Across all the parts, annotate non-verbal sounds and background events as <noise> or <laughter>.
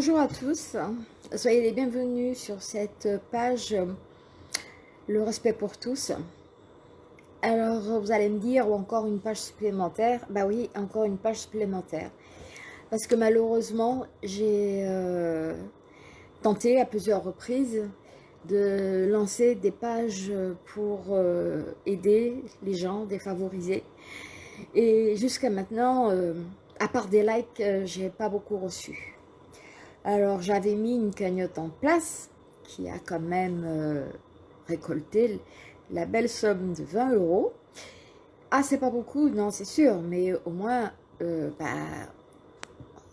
Bonjour à tous, soyez les bienvenus sur cette page Le respect pour tous. Alors vous allez me dire, ou encore une page supplémentaire Bah oui, encore une page supplémentaire. Parce que malheureusement, j'ai euh, tenté à plusieurs reprises de lancer des pages pour euh, aider les gens défavorisés. Et jusqu'à maintenant, euh, à part des likes, j'ai pas beaucoup reçu. Alors j'avais mis une cagnotte en place qui a quand même euh, récolté la belle somme de 20 euros. Ah c'est pas beaucoup, non c'est sûr, mais au moins euh, bah,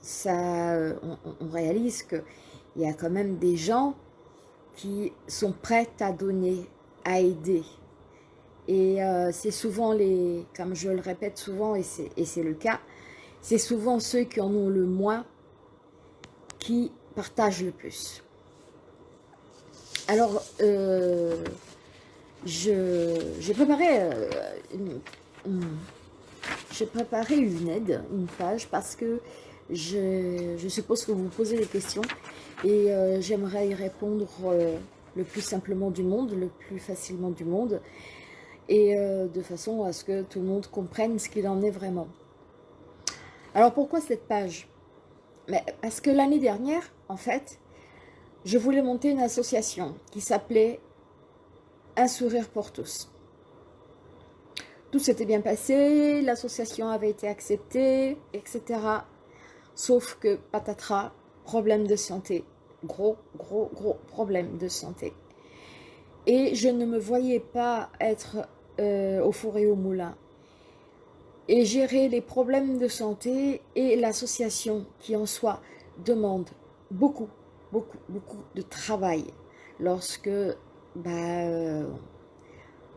ça, on, réalise qu'il y a quand même des gens qui sont prêts à donner, à aider. Et euh, c'est souvent les, comme je le répète souvent, et c'est le cas, c'est souvent ceux qui en ont le moins qui partagent le plus. Alors, euh, j'ai préparé, euh, une, préparé une aide, une page, parce que je, suppose que vous vous posez des questions et euh, j'aimerais y répondre le plus simplement du monde, le plus facilement du monde, et de façon à ce que tout le monde comprenne ce qu'il en est vraiment. Alors pourquoi cette page? Parce que l'année dernière, en fait, je voulais monter une association qui s'appelait Un sourire pour tous. Tout s'était bien passé, l'association avait été acceptée, etc. Sauf que, patatras, problème de santé. Gros, gros, gros problème de santé. Et je ne me voyais pas être euh, au four et au moulin et gérer les problèmes de santé et l'association qui en soi demande beaucoup, beaucoup, beaucoup de travail lorsque bah, euh,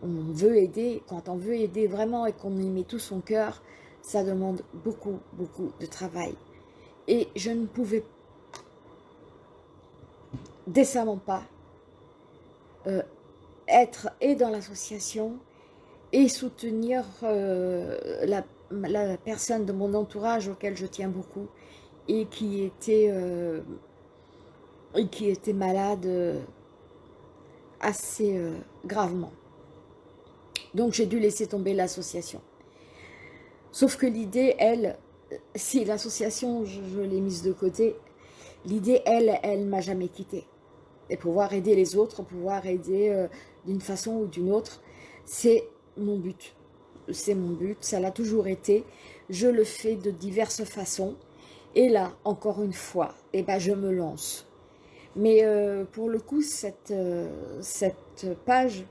on veut aider, quand on veut aider vraiment et qu'on y met tout son cœur, ça demande beaucoup, beaucoup de travail. Et je ne pouvais décemment pas euh, être et dans l'association et soutenir euh, la, personne de mon entourage auquel je tiens beaucoup et qui était, euh, et qui était malade euh, assez gravement. Donc j'ai dû laisser tomber l'association. Sauf que l'idée, elle, si l'association, je, je l'ai mise de côté, l'idée, elle, elle m'a jamais quittée. Et pouvoir aider les autres, pouvoir aider d'une façon ou d'une autre, c'est mon but. C'est mon but, ça l'a toujours été. Je le fais de diverses façons. Et là, encore une fois, eh ben, je me lance. Mais euh, pour le coup, cette, euh, page,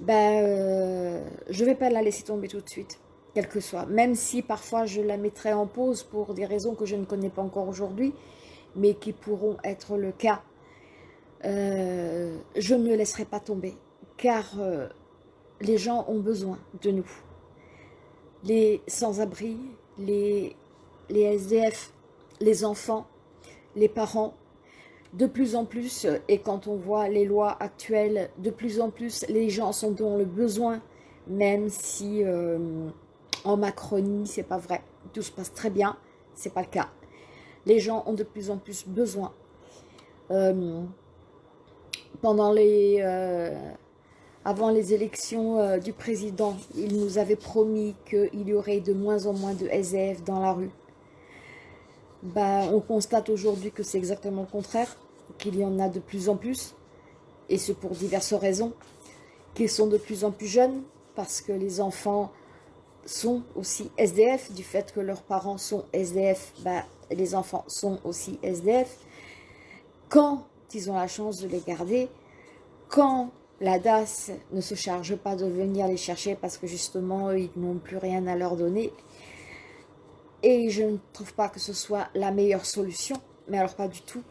ben, euh, je vais pas la laisser tomber tout de suite, quel que soit. Même si parfois je la mettrai en pause pour des raisons que je ne connais pas encore aujourd'hui, mais qui pourront être le cas. je ne laisserai pas tomber, car les gens ont besoin de nous. Les sans-abri, les, SDF, les enfants, les parents, de plus en plus, et quand on voit les lois actuelles, de plus en plus, les gens sont dans le besoin, même si euh, en Macronie, c'est pas vrai. Tout se passe très bien, c'est pas le cas. Les gens ont de plus en plus besoin. Euh, pendant les, euh, avant les élections euh, du président, il nous avait promis qu'il y aurait de moins en moins de SDF dans la rue. Bah, on constate aujourd'hui que c'est exactement le contraire, qu'il y en a de plus en plus, et ce pour diverses raisons, qu'ils sont de plus en plus jeunes, parce que les enfants sont aussi SDF, du fait que leurs parents sont SDF, bah, les enfants sont aussi SDF. Quand ils ont la chance de les garder, quand la DAS ne se charge pas de venir les chercher parce que justement, ils n'ont plus rien à leur donner. Et je ne trouve pas que ce soit la meilleure solution, mais alors pas du tout.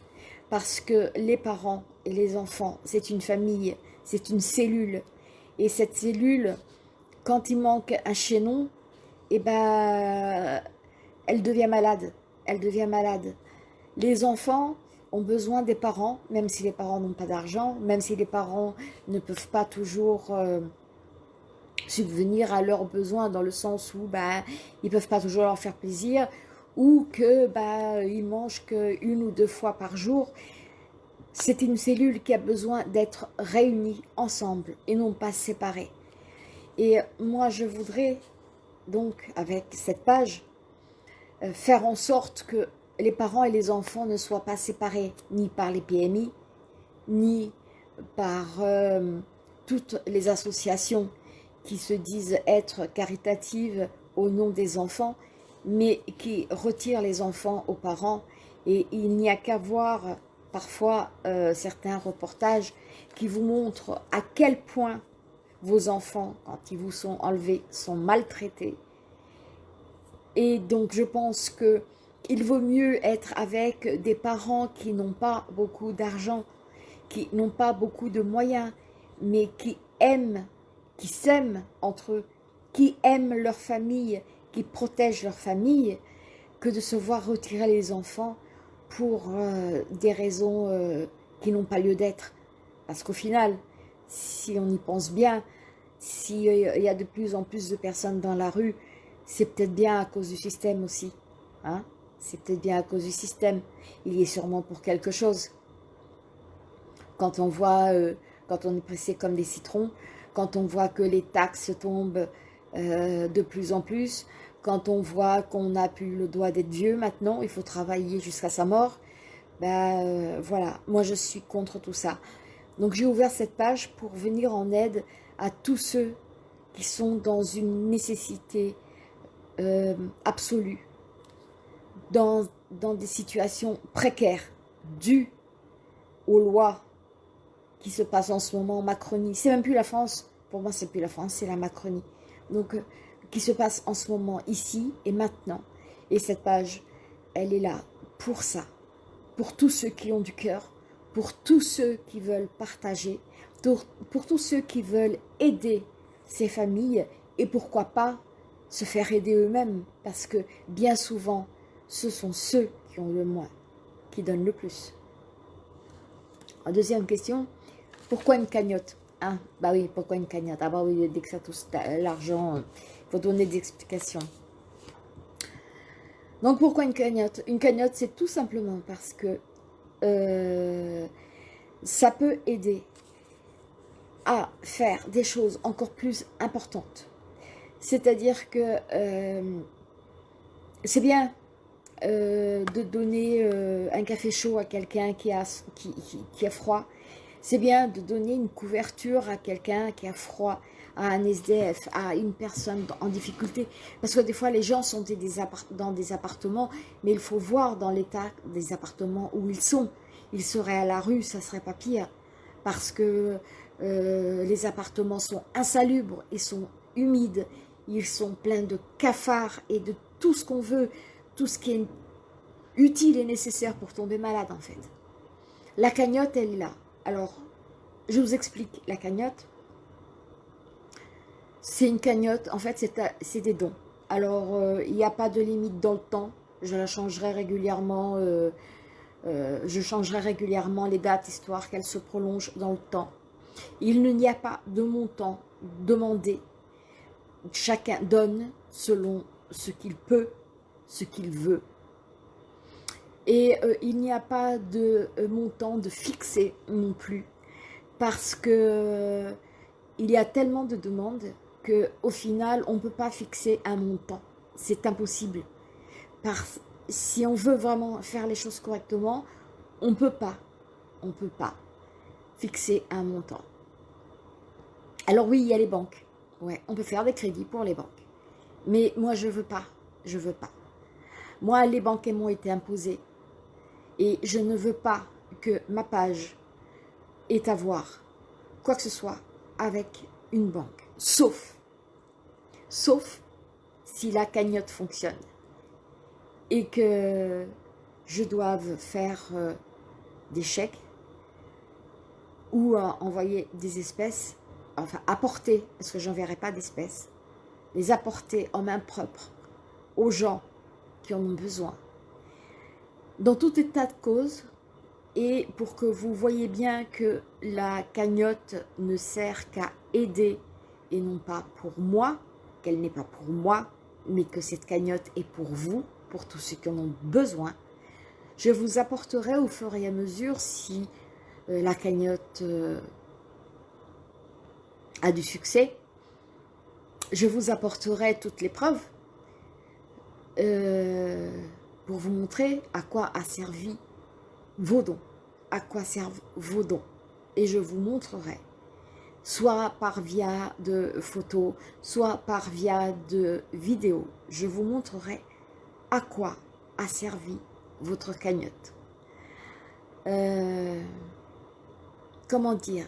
Parce que les parents et les enfants, c'est une famille, c'est une cellule. Et cette cellule, quand il manque un chaînon, eh ben, elle devient malade. Elle devient malade. Les enfants, ont besoin des parents, même si les parents n'ont pas d'argent, même si les parents ne peuvent pas toujours euh, subvenir à leurs besoins dans le sens où bah, ils peuvent pas toujours leur faire plaisir, ou que bah, il mange qu'une ou deux fois par jour, c'est une cellule qui a besoin d'être réunie ensemble et non pas séparée. Et moi, je voudrais donc, avec cette page, euh, faire en sorte que les parents et les enfants ne soient pas séparés ni par les PMI, ni par euh, toutes les associations qui se disent être caritatives au nom des enfants, mais qui retirent les enfants aux parents. Et il n'y a qu'à voir parfois euh, certains reportages qui vous montrent à quel point vos enfants, quand ils vous sont enlevés, sont maltraités. Et donc je pense que il vaut mieux être avec des parents qui n'ont pas beaucoup d'argent, qui n'ont pas beaucoup de moyens, mais qui aiment, qui s'aiment entre eux, qui aiment leur famille, qui protègent leur famille, que de se voir retirer les enfants pour euh, des raisons euh, qui n'ont pas lieu d'être. Parce qu'au final, si on y pense bien, s'il y a de plus en plus de personnes dans la rue, c'est peut-être bien à cause du système aussi. Hein c'est peut-être bien à cause du système. Il y est sûrement pour quelque chose. Quand on voit, euh, quand on est pressé comme des citrons, quand on voit que les taxes tombent de plus en plus, quand on voit qu'on n'a plus le droit d'être vieux maintenant, il faut travailler jusqu'à sa mort, ben voilà, moi je suis contre tout ça. Donc j'ai ouvert cette page pour venir en aide à tous ceux qui sont dans une nécessité euh, absolue, dans, dans des situations précaires, dues aux lois qui se passent en ce moment en Macronie. C'est même plus la France, pour moi c'est plus la France, c'est la Macronie. Donc qui se passe en ce moment, ici et maintenant. Et cette page, elle est là pour ça, pour tous ceux qui ont du cœur, pour tous ceux qui veulent partager, pour, pour tous ceux qui veulent aider ces familles et pourquoi pas se faire aider eux-mêmes parce que bien souvent, ce sont ceux qui ont le moins, qui donnent le plus. Deuxième question, pourquoi une cagnotte ah, Bah oui, pourquoi une cagnotte? Ah bah oui, dès que ça touche l'argent, donner des explications. Donc pourquoi une cagnotte? Une cagnotte, c'est tout simplement parce que euh, ça peut aider à faire des choses encore plus importantes. C'est-à-dire que euh, c'est bien euh, de donner un café chaud à quelqu'un qui a, qui, a froid. C'est bien de donner une couverture à quelqu'un qui a froid à un SDF, à une personne en difficulté. Parce que des fois, les gens sont dans des appartements, mais il faut voir dans l'état des appartements où ils sont. Ils seraient à la rue, ça serait pas pire. Parce que euh, les appartements sont insalubres, ils sont humides, ils sont pleins de cafards et de tout ce qu'on veut, tout ce qui est utile et nécessaire pour tomber malade en fait. La cagnotte, elle est là. Alors, je vous explique la cagnotte. C'est une cagnotte, en fait, c'est des dons. Alors, euh, il n'y a pas de limite dans le temps. Je la changerai régulièrement. Euh, euh, je changerai régulièrement les dates, histoire qu'elles se prolongent dans le temps. Il n'y a pas de montant demandé. Chacun donne selon ce qu'il peut, ce qu'il veut. Et il n'y a pas de montant de fixé non plus. Parce que il y a tellement de demandes au final, on ne peut pas fixer un montant. C'est impossible. Parce, si on veut vraiment faire les choses correctement, on ne peut pas, on peut pas fixer un montant. Alors oui, il y a les banques. On peut faire des crédits pour les banques. Mais moi, je veux pas. Je veux pas. Moi, les banques m'ont été imposées. Et je ne veux pas que ma page ait à voir quoi que ce soit avec une banque. Sauf sauf si la cagnotte fonctionne et que je doive faire euh, des chèques ou euh, envoyer des espèces, enfin apporter, parce que j'enverrai pas d'espèces, les apporter en main propre aux gens qui en ont besoin. Dans tout état de cause, et pour que vous voyez bien que la cagnotte ne sert qu'à aider et non pas pour moi, qu'elle n'est pas pour moi, mais que cette cagnotte est pour vous, pour tous ceux qui en ont besoin. Je vous apporterai au fur et à mesure si euh, la cagnotte euh, a du succès. Je vous apporterai toutes les preuves euh, pour vous montrer à quoi a servi vos dons, à quoi servent vos dons. Et je vous montrerai, soit par via de photos, soit par via de vidéos, je vous montrerai à quoi a servi votre cagnotte. Euh, comment dire?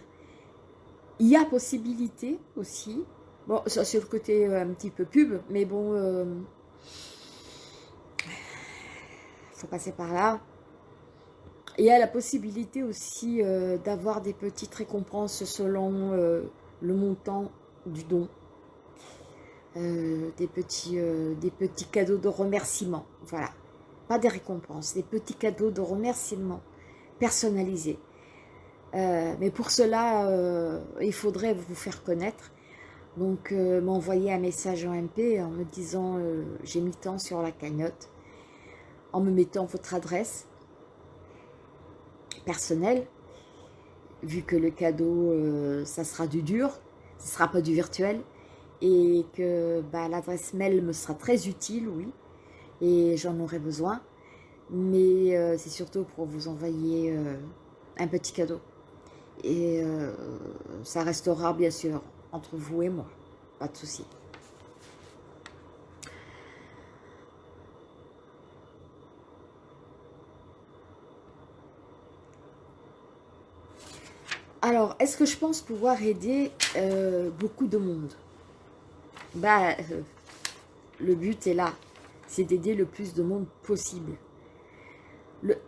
Il y a possibilité aussi, bon, ça c'est le côté euh, un petit peu pub, mais bon, faut passer par là. Il y a la possibilité aussi d'avoir des petites récompenses selon le montant du don. des, petits, des petits cadeaux de remerciement, voilà pas des récompenses, des petits cadeaux de remerciement personnalisés. Euh, mais pour cela, euh, il faudrait vous faire connaître. Donc, euh, m'envoyer un message en MP en me disant j'ai mis tant sur la cagnotte, en me mettant votre adresse personnelle, vu que le cadeau, ça sera du dur, ce sera pas du virtuel, et que bah, l'adresse mail me sera très utile, oui et j'en aurai besoin. Mais euh, c'est surtout pour vous envoyer euh, un petit cadeau. Et euh, ça restera bien sûr entre vous et moi, pas de souci. Alors, est-ce que je pense pouvoir aider beaucoup de monde? Bah, le but est là c'est d'aider le plus de monde possible.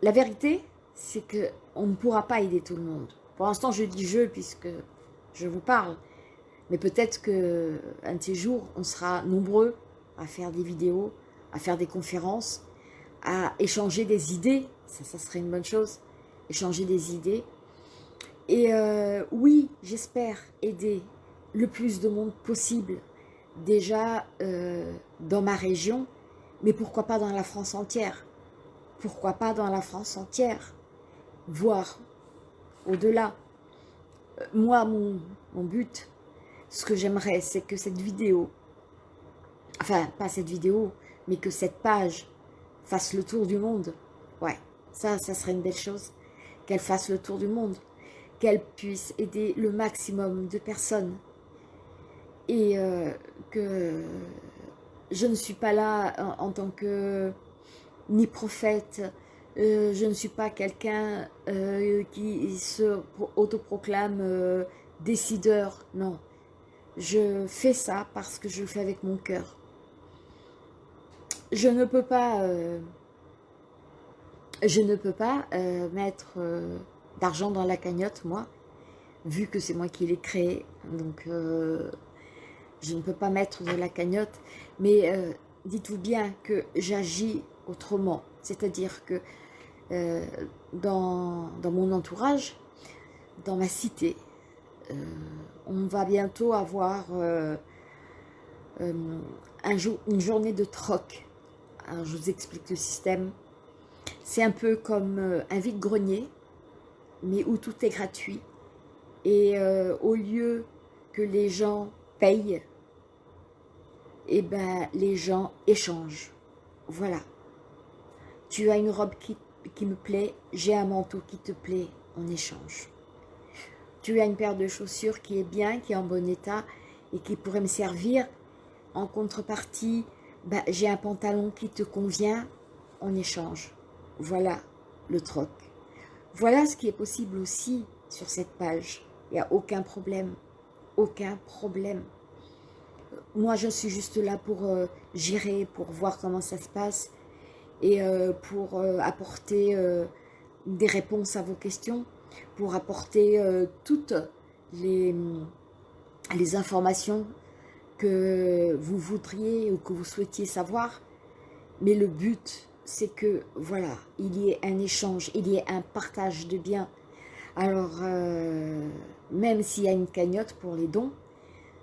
la vérité, c'est qu'on ne pourra pas aider tout le monde. Pour l'instant, je dis je puisque je vous parle. Mais peut-être qu'un de ces jours, on sera nombreux à faire des vidéos, à faire des conférences, à échanger des idées. Ça, ça serait une bonne chose. Échanger des idées. Et euh, oui, j'espère aider le plus de monde possible. Déjà euh, dans ma région, mais pourquoi pas dans la France entière Pourquoi pas dans la France entière Voir au-delà. Euh, moi, mon, mon but, ce que j'aimerais, c'est que cette vidéo, enfin, pas cette vidéo, mais que cette page fasse le tour du monde. Ouais, ça, ça serait une belle chose. Qu'elle fasse le tour du monde. Qu'elle puisse aider le maximum de personnes. Et euh, que je ne suis pas là en, tant que ni prophète, euh, je ne suis pas quelqu'un euh, qui se autoproclame décideur, non. Je fais ça parce que je le fais avec mon cœur. Je ne peux pas, je ne peux pas mettre d'argent dans la cagnotte, moi, vu que c'est moi qui l'ai créé. Donc, je ne peux pas mettre de la cagnotte, mais euh, dites-vous bien que j'agis autrement. C'est-à-dire que euh, dans, mon entourage, dans ma cité, euh, on va bientôt avoir une journée de troc. Alors je vous explique le système. C'est un peu comme un vide-grenier, mais où tout est gratuit. Et au lieu que les gens payent, et eh ben les gens échangent. Voilà. Tu as une robe qui, qui me plaît, j'ai un manteau qui te plaît, on échange. Tu as une paire de chaussures qui est bien, qui est en bon état et qui pourrait me servir. En contrepartie, ben, j'ai un pantalon qui te convient, on échange. Voilà le troc. Voilà ce qui est possible aussi sur cette page. Il n'y a aucun problème aucun problème. Moi, je suis juste là pour euh, gérer, pour voir comment ça se passe et euh, pour euh, apporter des réponses à vos questions, pour apporter toutes les, les informations que vous voudriez ou que vous souhaitiez savoir. Mais le but, c'est que, voilà, il y ait un échange, il y ait un partage de biens. Alors, même s'il y a une cagnotte pour les dons,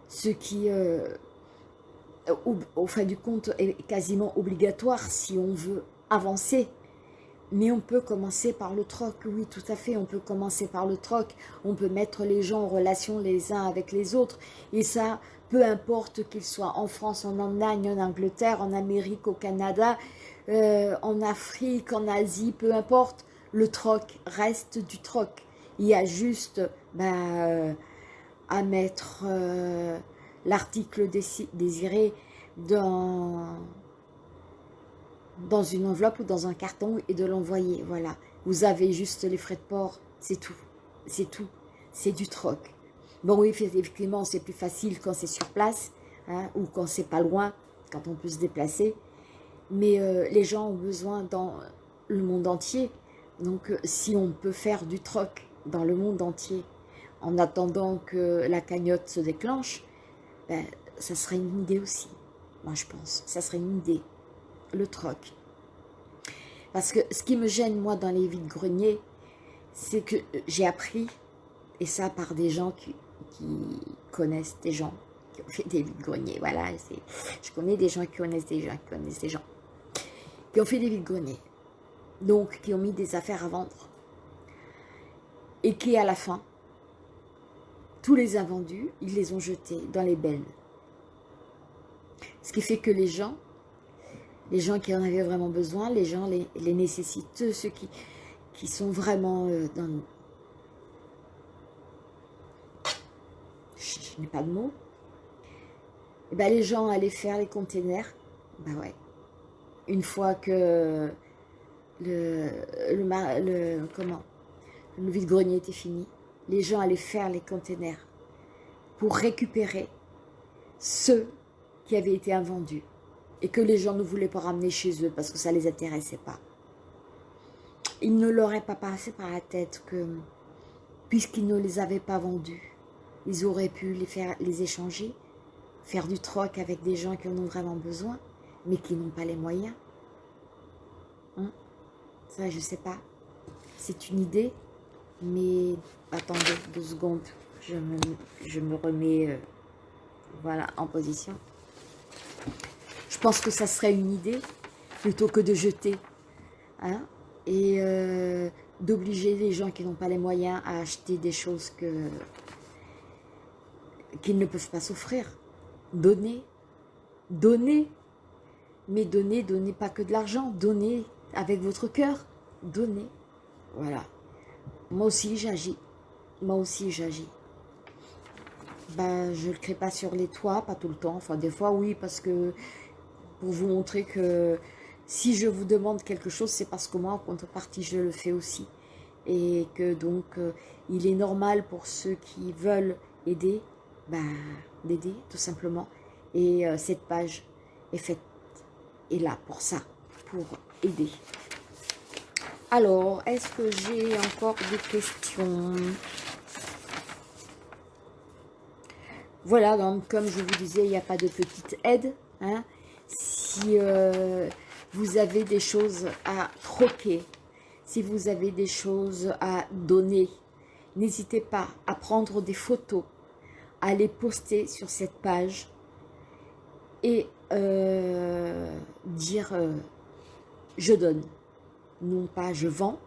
ce qui, euh, au, au fin du compte, est quasiment obligatoire si on veut avancer. Mais on peut commencer par le troc, oui, tout à fait, on peut commencer par le troc. On peut mettre les gens en relation les uns avec les autres. Et ça, peu importe qu'ils soient en France, en Allemagne, en Angleterre, en Amérique, au Canada, euh, en Afrique, en Asie, peu importe, le troc reste du troc. Il y a juste ben, à mettre euh, l'article désiré dans, dans une enveloppe ou dans un carton et de l'envoyer. Voilà, vous avez juste les frais de port, c'est tout. C'est tout. C'est du troc. Bon, oui, effectivement, c'est plus facile quand c'est sur place hein, ou quand c'est pas loin, quand on peut se déplacer. Mais euh, les gens ont besoin dans le monde entier. Donc, euh, si on peut faire du troc dans le monde entier en attendant que la cagnotte se déclenche, ben, ça serait une idée aussi. Moi, je pense. Ça serait une idée. Le troc. Parce que ce qui me gêne, moi, dans les vides-greniers, c'est que j'ai appris, et ça par des gens qui, connaissent des gens qui ont fait des vides-greniers. Voilà, je connais des gens qui connaissent des gens qui connaissent des gens qui ont fait des vides-greniers. Donc, qui ont mis des affaires à vendre. Et qui, à la fin, tous les invendus, ils les ont jetés dans les bennes. Ce qui fait que les gens, les gens qui en avaient vraiment besoin, les gens les, les nécessiteux, ceux qui, sont vraiment euh, dans... Je, n'ai pas de mots. Et eh ben, les gens allaient faire les containers. Ben ouais. Une fois que le, vide-grenier était fini, les gens allaient faire les containers pour récupérer ceux qui avaient été invendus et que les gens ne voulaient pas ramener chez eux parce que ça ne les intéressait pas. Il ne leur pas passé par la tête que, puisqu'ils ne les avaient pas vendus, ils auraient pu les, faire, les échanger, faire du troc avec des gens qui en ont vraiment besoin, mais qui n'ont pas les moyens. Hein? Ça, je sais pas. C'est une idée, mais attendez deux secondes, je me, je me remets euh, voilà, en position. Je pense que ça serait une idée, plutôt que de jeter, hein, et euh, d'obliger les gens qui n'ont pas les moyens à acheter des choses que qu'ils ne peuvent pas s'offrir. Donner, donner, mais donner, donner pas que de l'argent, donner avec votre cœur, donner, voilà. Moi aussi, j'agis. Moi aussi, j'agis. Ben, je ne le crée pas sur les toits, pas tout le temps. Enfin, des fois, oui, parce que pour vous montrer que si je vous demande quelque chose, c'est parce que moi, en contrepartie, je le fais aussi. Et que donc, euh, il est normal pour ceux qui veulent aider, ben, d'aider, tout simplement. Et euh, cette page est faite, est là pour ça, pour aider. Alors, est-ce que j'ai encore des questions? Voilà, donc comme je vous disais, il n'y a pas de petite aide. Hein. Si euh, vous avez des choses à troquer, si vous avez des choses à donner, n'hésitez pas à prendre des photos, à les poster sur cette page et euh, dire euh, je donne » non pas je vends,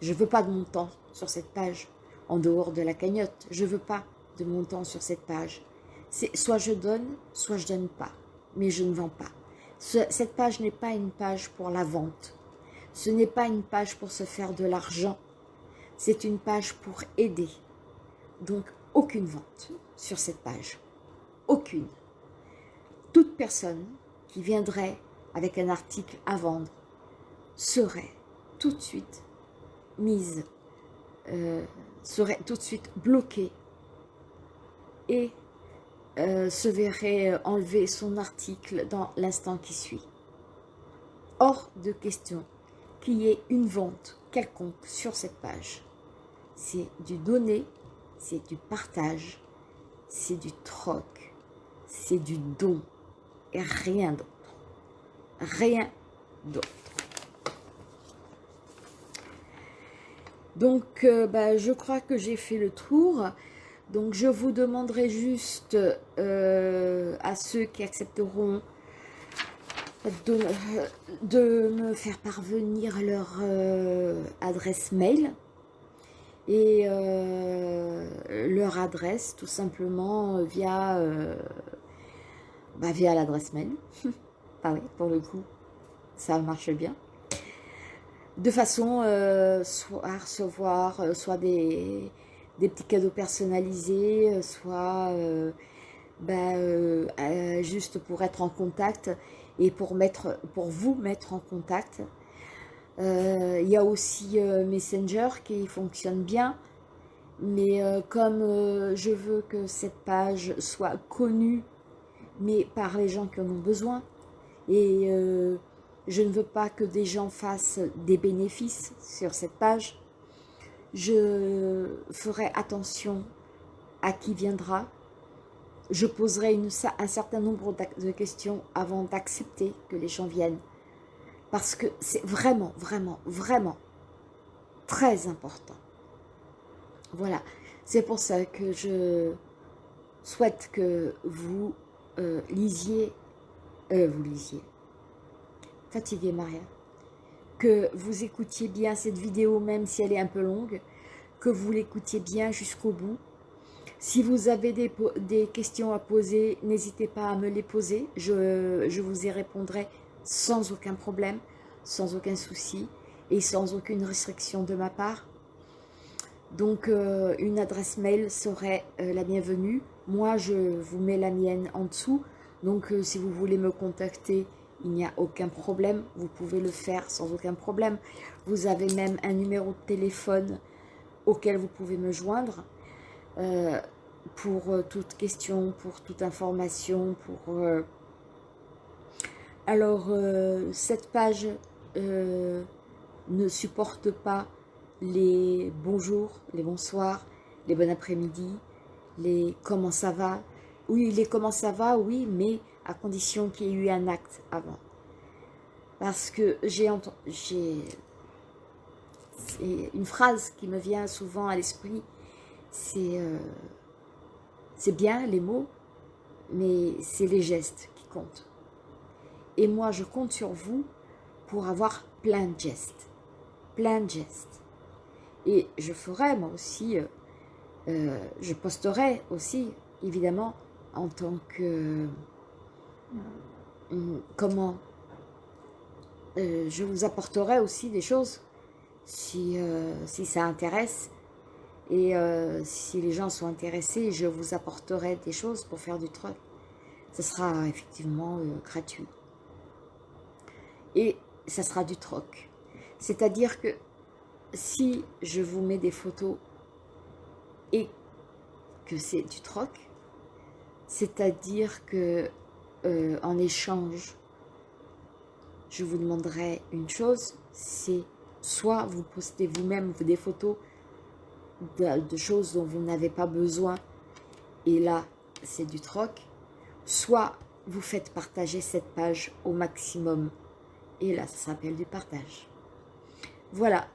je veux pas de montant sur cette page, en dehors de la cagnotte, je veux pas de montant sur cette page. C'est soit je donne, soit je donne pas, mais je ne vends pas. cette page n'est pas une page pour la vente, ce n'est pas une page pour se faire de l'argent, c'est une page pour aider. Donc, aucune vente sur cette page. Aucune. Toute personne qui viendrait avec un article à vendre serait tout de suite mise, euh, serait tout de suite bloquée et euh, se verrait enlever son article dans l'instant qui suit. Hors de question qu'il y ait une vente quelconque sur cette page. C'est du donner, c'est du partage, c'est du troc, c'est du don et rien d'autre. Rien d'autre. Donc, euh, bah, je crois que j'ai fait le tour. Donc je vous demanderai juste euh, à ceux qui accepteront de, me faire parvenir leur euh, adresse mail et leur adresse tout simplement via, bah, via l'adresse mail. <laughs> ah oui, pour le coup, ça marche bien. De façon soit à recevoir soit des, petits cadeaux personnalisés, euh, soit euh, bah, euh, juste pour être en contact et pour, mettre, pour vous mettre en contact. Il y a aussi Messenger qui fonctionne bien, mais comme je veux que cette page soit connue, mais par les gens qui en ont besoin, et je ne veux pas que des gens fassent des bénéfices sur cette page, je ferai attention à qui viendra, je poserai un certain nombre de questions avant d'accepter que les gens viennent. Parce que c'est vraiment, vraiment, vraiment très important. Voilà, c'est pour ça que je souhaite que vous euh, lisiez, euh, vous lisiez, fatigué Maria, que vous écoutiez bien cette vidéo, même si elle est un peu longue, que vous l'écoutiez bien jusqu'au bout. Si vous avez des, questions à poser, n'hésitez pas à me les poser. Je, vous y répondrai sans aucun problème, sans aucun souci et sans aucune restriction de ma part. Donc, euh, une adresse mail serait euh, la bienvenue. Moi, je vous mets la mienne en dessous. Donc, euh, si vous voulez me contacter, il n'y a aucun problème, vous pouvez le faire sans aucun problème. Vous avez même un numéro de téléphone auquel vous pouvez me joindre euh, pour euh, toute question, pour toute information, pour... Alors, cette page ne supporte pas les bonjours, les bonsoirs, les bon après-midi, les comment ça va. Oui, les comment ça va, oui, mais à condition qu'il y ait eu un acte avant. Parce que j'ai j'ai une phrase qui me vient souvent à l'esprit, c'est euh, c'est bien les mots, mais c'est les gestes qui comptent. Et moi, je compte sur vous pour avoir plein de gestes, plein de gestes. Et je ferai moi aussi, euh, euh, je posterai aussi, évidemment, en tant que Hum, comment euh, je vous apporterai aussi des choses si, euh, si ça intéresse et euh, si les gens sont intéressés, je vous apporterai des choses pour faire du truc. Ce sera effectivement gratuit. Et ça sera du troc. C'est-à-dire que si je vous mets des photos et que c'est du troc, c'est-à-dire que euh, en échange, je vous demanderai une chose, c'est soit vous postez vous-même des photos de, choses dont vous n'avez pas besoin, et là, c'est du troc, soit vous faites partager cette page au maximum, et là, ça s'appelle du partage. Voilà.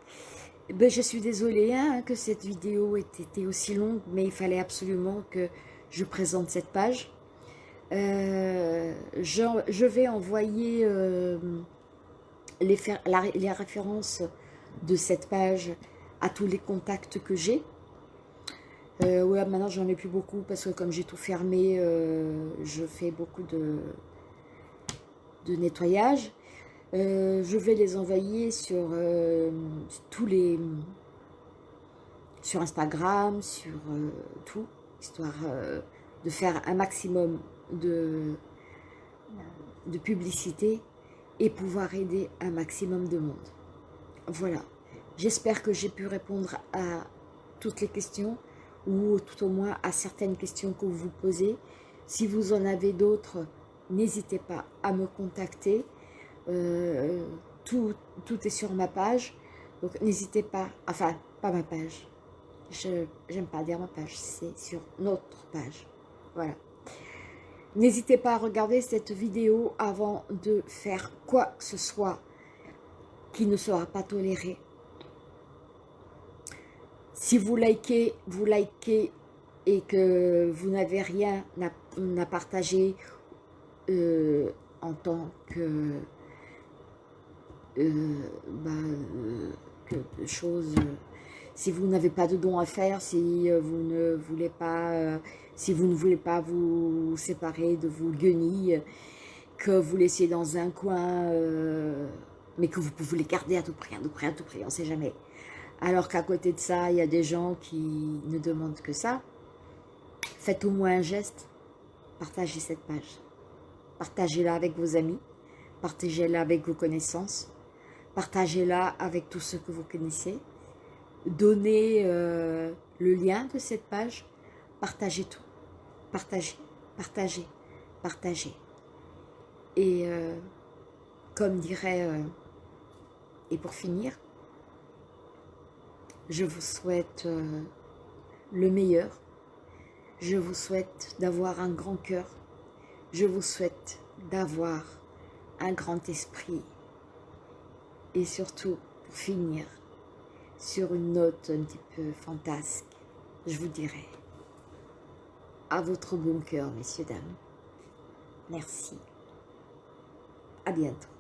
Ben, je suis désolée hein, que cette vidéo ait été aussi longue, mais il fallait absolument que je présente cette page. Euh, je, vais envoyer euh, les, références de cette page à tous les contacts que j'ai. Euh, ouais, maintenant j'en ai plus beaucoup parce que comme j'ai tout fermé, je fais beaucoup de, de nettoyage. je vais les envoyer sur tous les sur Instagram, sur tout, histoire de faire un maximum de, de publicité et pouvoir aider un maximum de monde. Voilà. J'espère que j'ai pu répondre à toutes les questions ou tout au moins à certaines questions que vous vous posez. Si vous en avez d'autres, n'hésitez pas à me contacter. Euh, tout, tout est sur ma page. Donc n'hésitez pas, enfin pas ma page. Je n'aime pas dire ma page, c'est sur notre page. Voilà. N'hésitez pas à regarder cette vidéo avant de faire quoi que ce soit qui ne sera pas toléré. Si vous likez, vous likez et que vous n'avez rien à, partager euh, en tant que, euh, bah, que chose, si vous n'avez pas de don à faire, si vous ne voulez pas, si vous ne voulez pas vous séparer de vos guenilles, que vous laissez dans un coin, mais que vous pouvez les garder à tout prix, à tout prix, à tout prix, on ne sait jamais. Alors qu'à côté de ça, il y a des gens qui ne demandent que ça. Faites au moins un geste. Partagez cette page. Partagez-la avec vos amis. Partagez-la avec vos connaissances. Partagez-la avec tous ceux que vous connaissez. Donnez euh, le lien de cette page. Partagez tout. Partagez, partagez, partagez. Et euh, comme dirait, euh, et pour finir, je vous souhaite le meilleur. Je vous souhaite d'avoir un grand cœur. Je vous souhaite d'avoir un grand esprit. Et surtout, pour finir, sur une note un petit peu fantasque, je vous dirai à votre bon cœur, messieurs, dames. Merci. À bientôt.